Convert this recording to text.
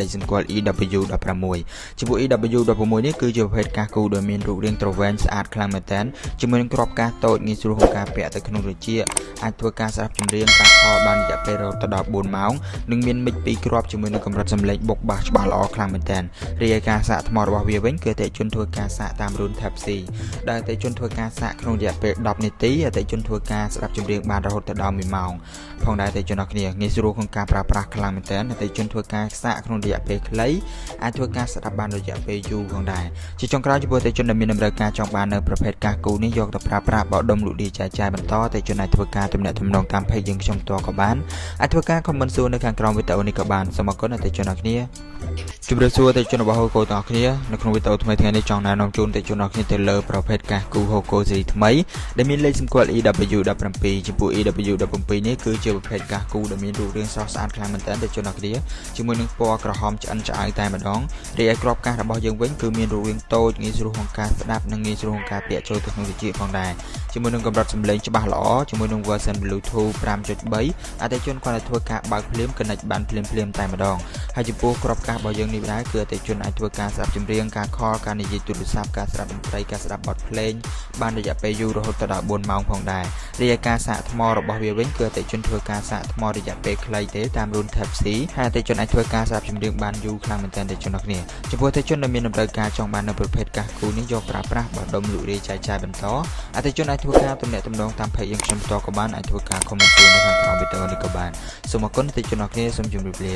លេខសម្គាល់ EW16 ចំពោះ EW16 នេះគឺជាប្រភេទកាសគូដែលមានរូបរាងទ្រវែងស្អាតខ្លាំងមែនទែនជាមួយនឹងក្របកាសតូចងាយស្រួលក្នុងការពាក់ទៅក្នុងត្រចៀកអាចធ្វើការស្ដាប់ចម្រៀងការខលបានរយៈពេលរហូតដល់4ម៉ោងនិងមានមិចពីរគ្រាប់ជាមួយនឹងកម្រិតសំឡេងបុកបាសច្បាស់ល្អខ្លាំងមែនទែនរីឯការសាកថ្មរបស់វាវិញគឺអតិជនធ្វើការសាកតាមរូន Type C ដែលអតិជនធ្វើការសាកក្នុងរយៈពេល10នាទីអតិជនធ្វើការស្ដាប់ចម្រៀងបានរហូតដល់1ម៉ោងផងដែរអតិជនអរគ្នាងាយស្រួលក្នុងការប្រើប្រាស់ខ្លាំងមែនទែនអតិជនធ្វើការសាកក្នុងរយៈពេលខ្លីអាចធ្វើការស្ដាប់បានរយៈពេលយូរផងដែរជាចុងក្រោយចំពោះអតិជនដែលមានតម្រូវការចង់បាននៅប្រភេទកាសគូនេះយកទៅប្រើប្រាស់បោះដុំលក់លាយចែកចាយបន្តអតិជនអាចធ្វើការទំនាក់ទំនងតាម page យើងខ្ញុំផ្ទាល់ក៏បានអាចធ្វើការ comment សួរនៅខាងក្រោមវីដេអូនេះក៏បានសូមអរគុណអតិជនអរគ្នា ជម្រាបសួរទៅជនរបស់ហូកូទាំងអស់គ្នានៅក្នុងវីដេអូថ្មីថ្ងៃនេះចង់ណែនាំជូនទៅជនអរគ្នាទៅលើប្រភេទកាសគូហូកូស៊េរីថ្មីដែលមានលេខសម្គាល់ EW17 ចំពោះ EW17 នេះគឺជាប្រភេទកាសគូដែលមានរូបរាងស្រស់ស្អាតខ្លាំងមែនទែនទៅជនអរគ្នាជាមួយនឹងពណ៌ក្រហមឆ្អិនឆ្អៅតែម្ដងរីឯក្របកាសរបស់យើងវិញគឺមានរូបរាងតូចងាយស្រួលក្នុងការស្ដាប់និងងាយស្រួលក្នុងការពាក់ចូលទៅក្នុងវិជាផងដែរជាមួយនឹងកម្រិតសំឡេងច្បាស់ល្អជាមួយនឹង version Bluetooth 5.3អតិថិជនគាត់អាចធ្វើការបើកភ្លាម connect បានភ្លាមភ្លាមតែម្ដង ហើយចំពោះក្របកាសរបស់យើងនេះដែរគឺអតិថិជនអាចធ្វើការស្ដាប់ចម្រៀងការខលការនិយាយទូរស័ព្ទការស្ដាប់តន្ត្រីការស្ដាប់បទភ្លេងបានរយៈពេលយូររហូតដល់4ម៉ោងផងដែររីឯការសាកថ្មរបស់វាវិញគឺអតិថិជនធ្វើការសាកថ្មរយៈពេលខ្លីទេតាមរូន Type C ហើយអតិថិជនអាចធ្វើការស្ដាប់ចម្រៀងបានយូរខ្លាំងមែនទែនអតិថិជនរបស់គ្នាចំពោះអតិថិជនដែលមានតម្រូវការចង់បាននៅប្រភេទកាសគូនេះយកប្រើប្រាស់បោះដុំលក់រាយចែកចាយបន្តអតិថិជនអាចធ្វើការទំនាក់ទំនងតាម page យើងខ្ញុំផ្ទាល់ក៏បានអាចធ្វើការ comment នៅខាងក្រោមវីដេអូនេះក៏បានសូមអរគុណអតិថិជនរបស់គ្នាសូមជម្រាបលា